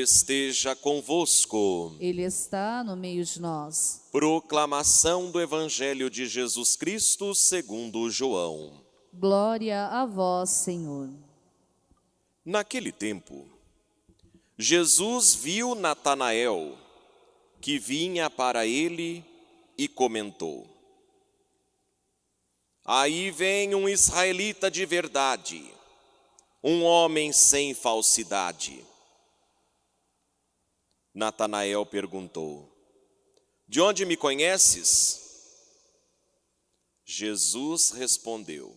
Esteja convosco. Ele está no meio de nós. Proclamação do Evangelho de Jesus Cristo segundo João. Glória a vós, Senhor. Naquele tempo, Jesus viu Natanael, que vinha para ele e comentou: Aí vem um israelita de verdade, um homem sem falsidade. Natanael perguntou: De onde me conheces? Jesus respondeu: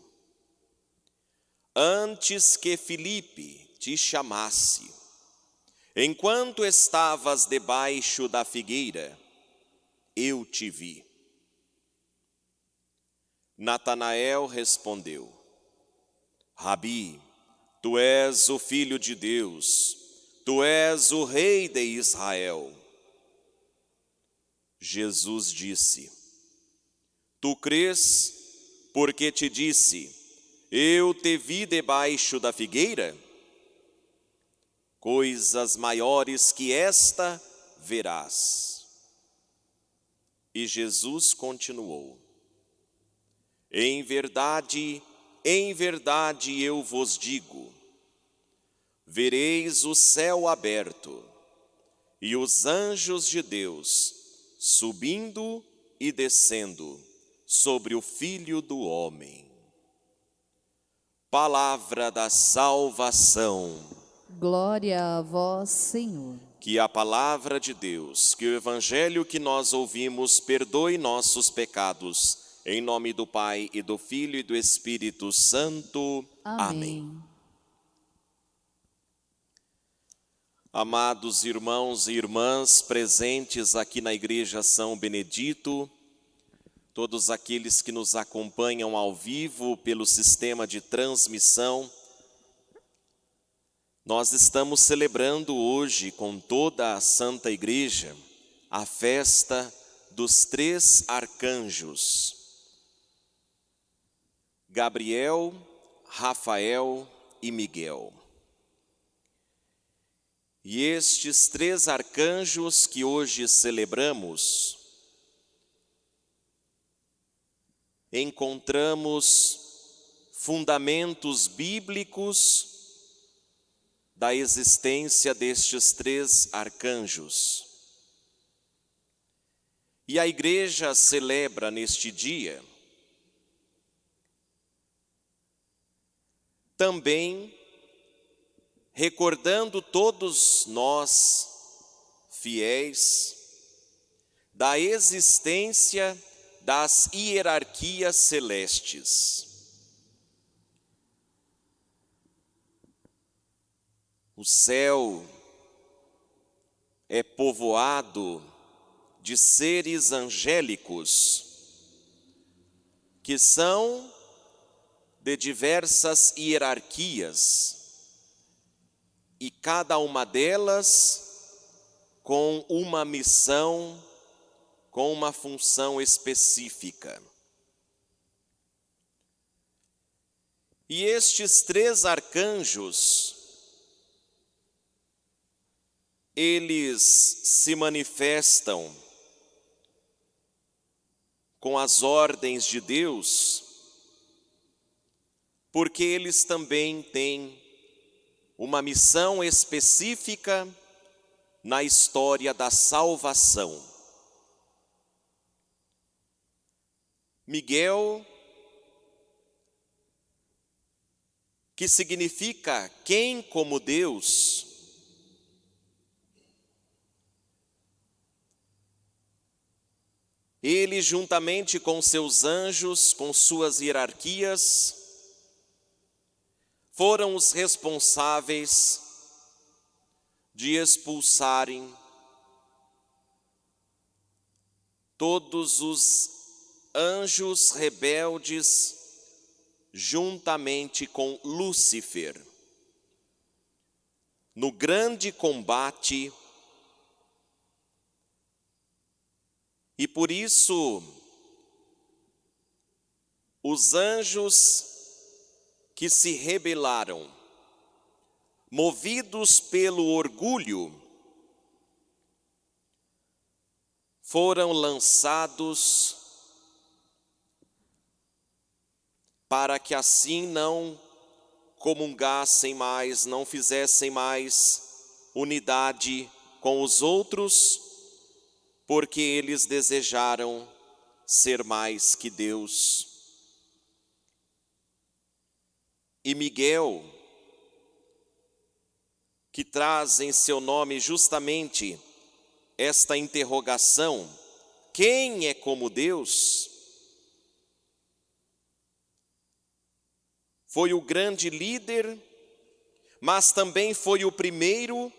Antes que Filipe te chamasse, enquanto estavas debaixo da figueira, eu te vi. Natanael respondeu: Rabi, tu és o filho de Deus, tu és o rei de Israel. Jesus disse: Tu crês, porque te disse: Eu te vi debaixo da figueira? Coisas maiores que esta verás. E Jesus continuou: Em verdade, em verdade eu vos digo, vereis o céu aberto e os anjos de Deus subindo e descendo sobre o Filho do Homem. Palavra da salvação. Glória a vós, Senhor. Que a palavra de Deus, que o evangelho que nós ouvimos perdoe nossos pecados. Em nome do Pai e do Filho e do Espírito Santo. Amém. Amém. Amados irmãos e irmãs presentes aqui na Igreja São Benedito, todos aqueles que nos acompanham ao vivo pelo sistema de transmissão, nós estamos celebrando hoje com toda a Santa Igreja a festa dos três arcanjos, Gabriel, Rafael e Miguel. E estes três arcanjos que hoje celebramos, encontramos fundamentos bíblicos da existência destes três arcanjos. E a igreja celebra neste dia também recordando todos nós, fiéis, da existência das hierarquias celestes. O céu é povoado de seres angélicos que são de diversas hierarquias e cada uma delas com uma missão, com uma função específica. E estes três arcanjos, eles se manifestam com as ordens de Deus, porque eles também têm uma missão específica na história da salvação. Miguel, que significa quem como Deus, ele juntamente com seus anjos, com suas hierarquias, foram os responsáveis de expulsarem todos os anjos rebeldes juntamente com Lúcifer. No grande combate, e por isso os anjos que se rebelaram movidos pelo orgulho, foram lançados para que assim não comungassem mais, não fizessem mais unidade com os outros, porque eles desejaram ser mais que Deus. E Miguel, que traz em seu nome justamente esta interrogação: quem é como Deus? Foi o grande líder, mas também foi o primeiro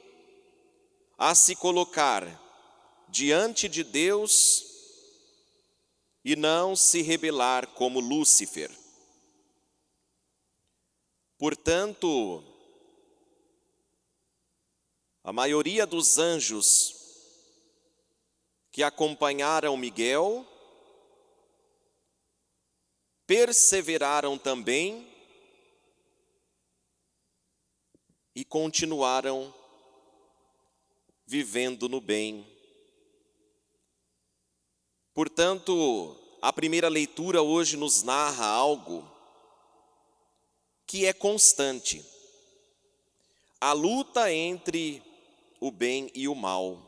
a se colocar diante de Deus e não se rebelar como Lúcifer. Portanto, a maioria dos anjos que acompanharam Miguel perseveraram também e continuaram vivendo no bem. Portanto, a primeira leitura hoje nos narra algo que é constante. A luta entre o bem e o mal.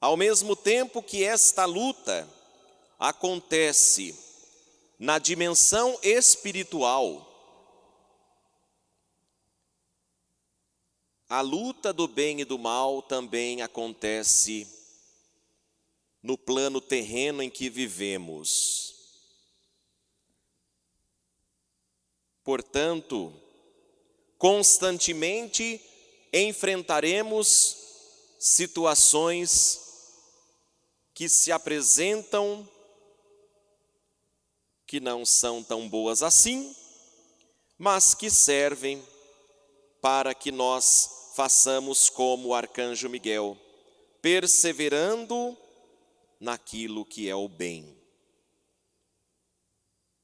Ao mesmo tempo que esta luta acontece na dimensão espiritual, a luta do bem e do mal também acontece no plano terreno em que vivemos. Portanto, constantemente enfrentaremos situações que se apresentam que não são tão boas assim, mas que servem para que nós façamos como o arcanjo Miguel, perseverando naquilo que é o bem.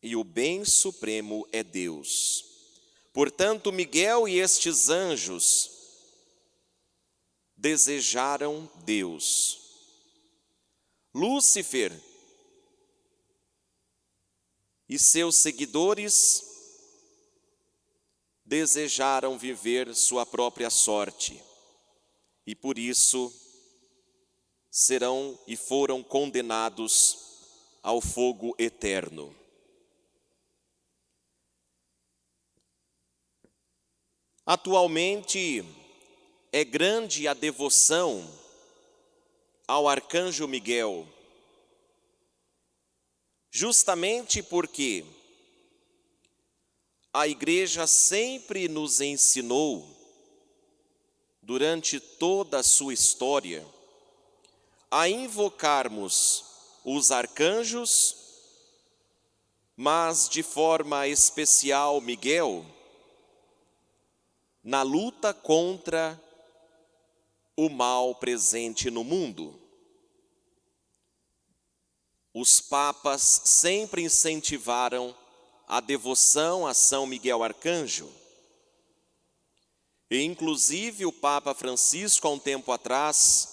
E o bem supremo é Deus. Portanto, Miguel e estes anjos desejaram Deus. Lúcifer e seus seguidores desejaram viver sua própria sorte e por isso serão e foram condenados ao fogo eterno. Atualmente é grande a devoção ao arcanjo Miguel, justamente porque a igreja sempre nos ensinou, durante toda a sua história, a invocarmos os arcanjos, mas de forma especial Miguel, na luta contra o mal presente no mundo. Os papas sempre incentivaram a devoção a São Miguel Arcanjo. E, inclusive, o Papa Francisco, há um tempo atrás,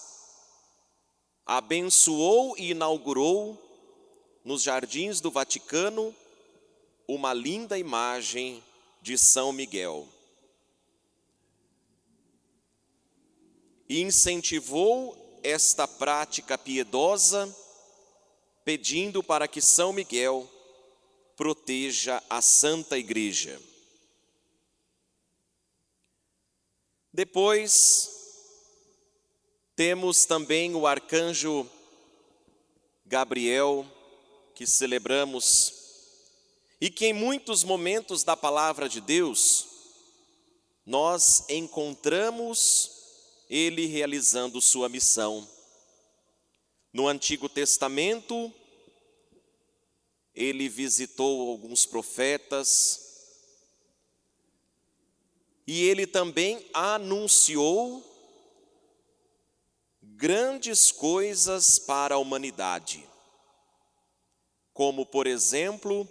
abençoou e inaugurou nos jardins do Vaticano uma linda imagem de São Miguel. E incentivou esta prática piedosa, pedindo para que São Miguel proteja a Santa Igreja. Depois, temos também o arcanjo Gabriel, que celebramos, e que em muitos momentos da palavra de Deus, nós encontramos ele realizando sua missão. No Antigo Testamento, ele visitou alguns profetas e ele também anunciou grandes coisas para a humanidade, como, por exemplo,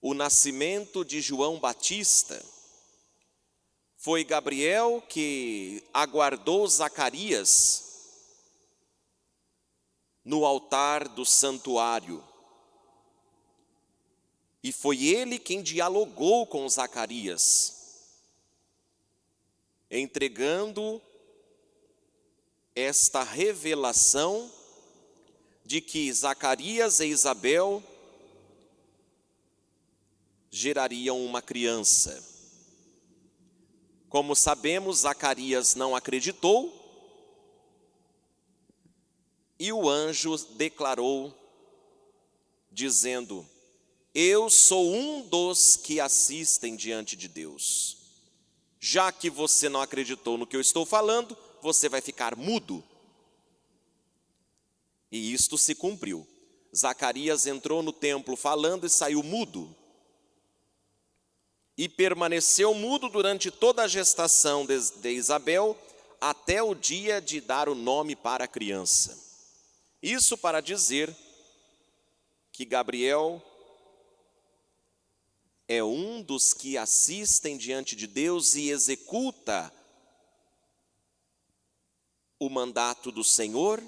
o nascimento de João Batista, foi Gabriel que aguardou Zacarias no altar do santuário. E foi ele quem dialogou com Zacarias, entregando esta revelação de que Zacarias e Isabel gerariam uma criança. Como sabemos, Zacarias não acreditou e o anjo declarou, dizendo: Eu sou um dos que assistem diante de Deus. Já que você não acreditou no que eu estou falando, você vai ficar mudo. E isto se cumpriu. Zacarias entrou no templo falando e saiu mudo. E permaneceu mudo durante toda a gestação de Isabel, até o dia de dar o nome para a criança. Isso para dizer que Gabriel é um dos que assistem diante de Deus e executa o mandato do Senhor,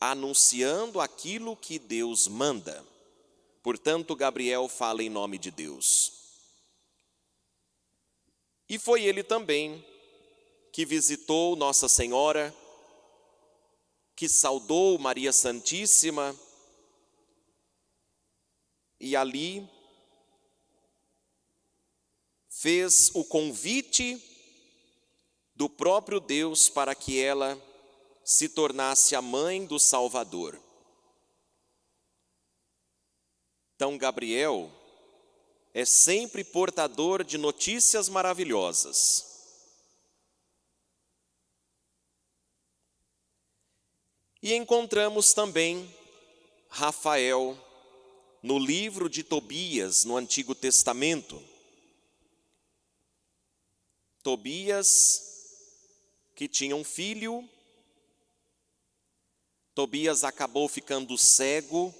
anunciando aquilo que Deus manda. Portanto, Gabriel fala em nome de Deus. E foi ele também que visitou Nossa Senhora que saudou Maria Santíssima e ali fez o convite do próprio Deus para que ela se tornasse a mãe do Salvador. Então, Gabriel é sempre portador de notícias maravilhosas. E encontramos também Rafael no livro de Tobias, no Antigo Testamento. Tobias, que tinha um filho, Tobias acabou ficando cego,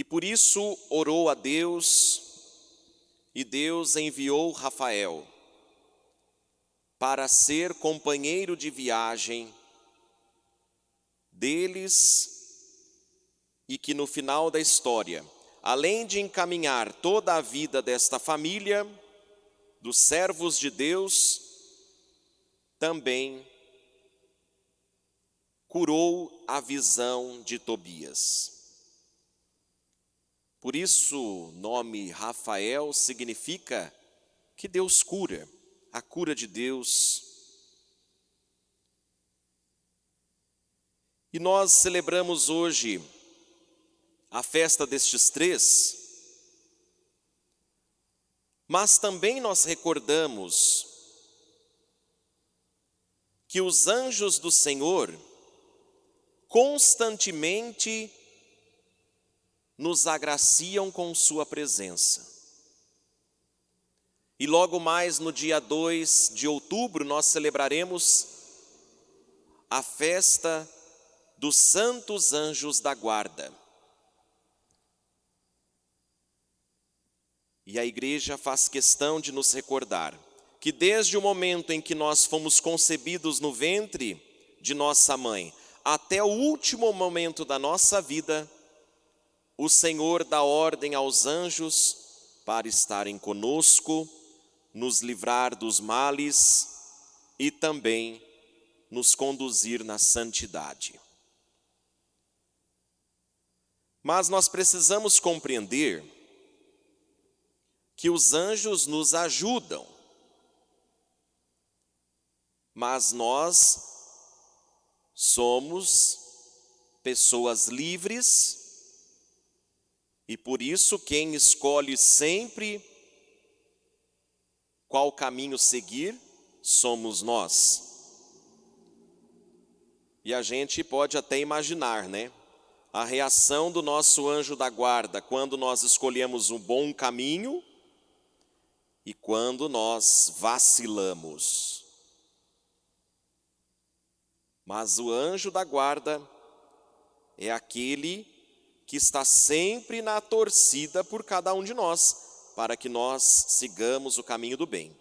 e por isso orou a Deus, e Deus enviou Rafael para ser companheiro de viagem deles e que no final da história, além de encaminhar toda a vida desta família, dos servos de Deus, também curou a visão de Tobias. Por isso, o nome Rafael significa que Deus cura, a cura de Deus. E nós celebramos hoje a festa destes três, mas também nós recordamos que os anjos do Senhor constantemente nos agraciam com Sua presença. E logo mais no dia 2 de outubro nós celebraremos a festa dos santos anjos da guarda. E a igreja faz questão de nos recordar que desde o momento em que nós fomos concebidos no ventre de nossa mãe, até o último momento da nossa vida, o Senhor dá ordem aos anjos para estarem conosco, nos livrar dos males e também nos conduzir na santidade. Mas nós precisamos compreender que os anjos nos ajudam, mas nós somos pessoas livres e por isso quem escolhe sempre qual caminho seguir somos nós. E a gente pode até imaginar, né? a reação do nosso anjo da guarda quando nós escolhemos um bom caminho e quando nós vacilamos. Mas o anjo da guarda é aquele que está sempre na torcida por cada um de nós, para que nós sigamos o caminho do bem.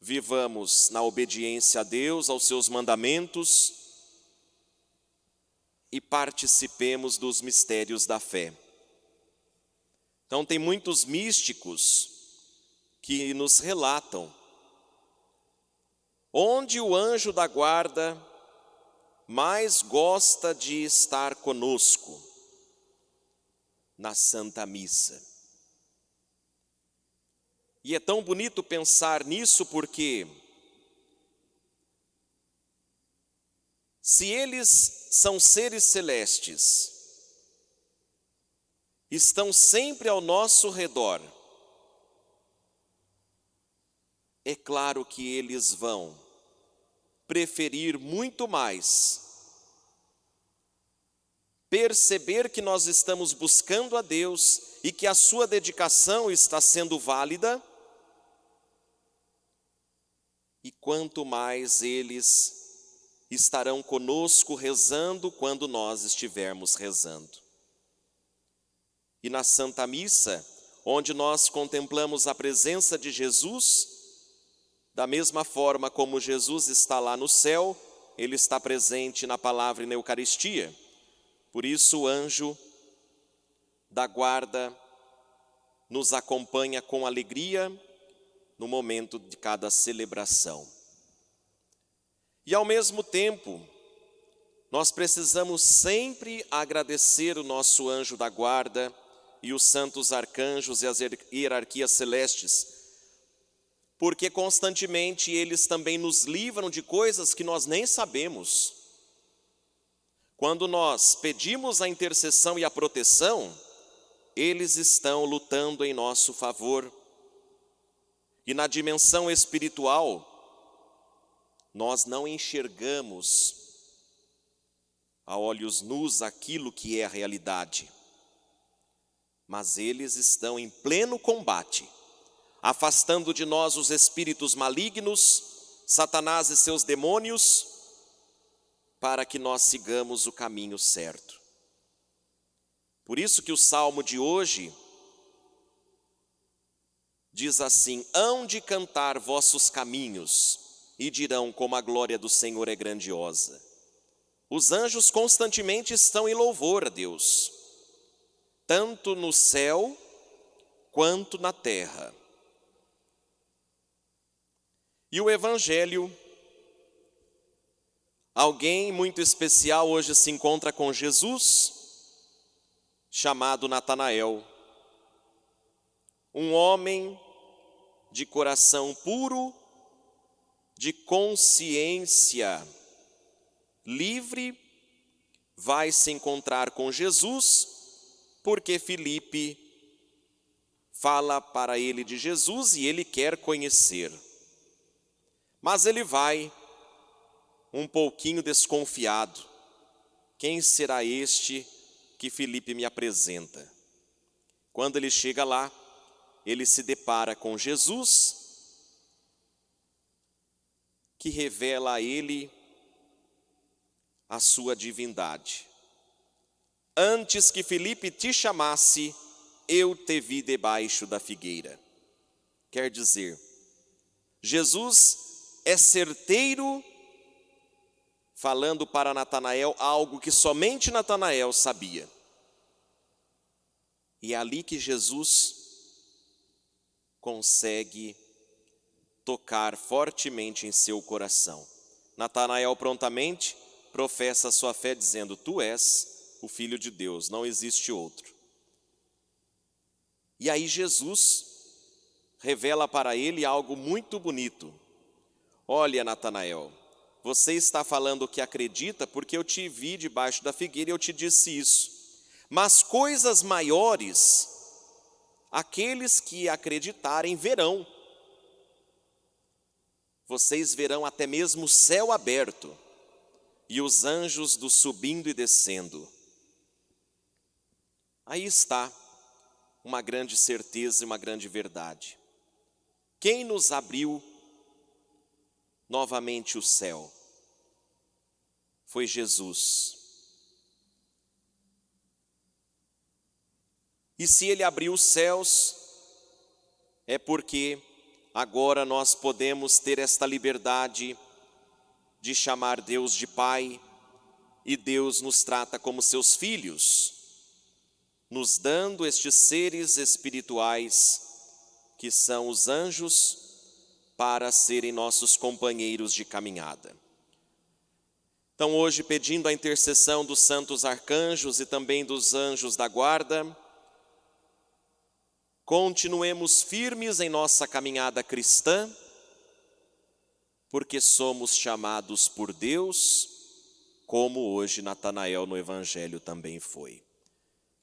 Vivamos na obediência a Deus, aos seus mandamentos e participemos dos mistérios da fé. Então, tem muitos místicos que nos relatam onde o anjo da guarda mais gosta de estar conosco na Santa Missa. E é tão bonito pensar nisso porque se eles são seres celestes, estão sempre ao nosso redor, é claro que eles vão preferir muito mais perceber que nós estamos buscando a Deus e que a sua dedicação está sendo válida, e quanto mais eles estarão conosco rezando quando nós estivermos rezando. E na Santa Missa, onde nós contemplamos a presença de Jesus, da mesma forma como Jesus está lá no céu, ele está presente na palavra e na Eucaristia. Por isso o anjo da guarda nos acompanha com alegria no momento de cada celebração. E ao mesmo tempo, nós precisamos sempre agradecer o nosso anjo da guarda e os santos arcanjos e as hierarquias celestes porque constantemente eles também nos livram de coisas que nós nem sabemos. Quando nós pedimos a intercessão e a proteção, eles estão lutando em nosso favor. E na dimensão espiritual, nós não enxergamos a olhos nus aquilo que é a realidade, mas eles estão em pleno combate afastando de nós os espíritos malignos, Satanás e seus demônios, para que nós sigamos o caminho certo. Por isso que o salmo de hoje diz assim: Hão de cantar vossos caminhos, e dirão como a glória do Senhor é grandiosa. Os anjos constantemente estão em louvor a Deus, tanto no céu quanto na terra. E o Evangelho, alguém muito especial hoje se encontra com Jesus, chamado Natanael, um homem de coração puro, de consciência livre, vai se encontrar com Jesus, porque Filipe fala para ele de Jesus e ele quer conhecer. Mas ele vai um pouquinho desconfiado. Quem será este que Felipe me apresenta? Quando ele chega lá, ele se depara com Jesus, que revela a ele a sua divindade. Antes que Felipe te chamasse, eu te vi debaixo da figueira. Quer dizer, Jesus é certeiro, falando para Natanael algo que somente Natanael sabia. E é ali que Jesus consegue tocar fortemente em seu coração. Natanael prontamente professa sua fé dizendo: Tu és o filho de Deus, não existe outro. E aí Jesus revela para ele algo muito bonito. Olha, Natanael, você está falando que acredita porque eu te vi debaixo da figueira e eu te disse isso. Mas coisas maiores, aqueles que acreditarem verão. Vocês verão até mesmo o céu aberto e os anjos do subindo e descendo. Aí está uma grande certeza e uma grande verdade. Quem nos abriu novamente o céu. Foi Jesus. E se ele abriu os céus, é porque agora nós podemos ter esta liberdade de chamar Deus de Pai e Deus nos trata como seus filhos, nos dando estes seres espirituais que são os anjos para serem nossos companheiros de caminhada. Então, hoje, pedindo a intercessão dos santos arcanjos e também dos anjos da guarda, continuemos firmes em nossa caminhada cristã, porque somos chamados por Deus, como hoje Natanael no Evangelho também foi.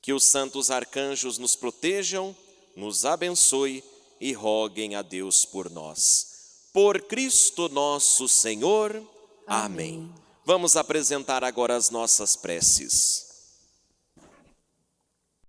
Que os santos arcanjos nos protejam, nos abençoe e roguem a Deus por nós. Por Cristo nosso Senhor. Amém. Amém. Vamos apresentar agora as nossas preces.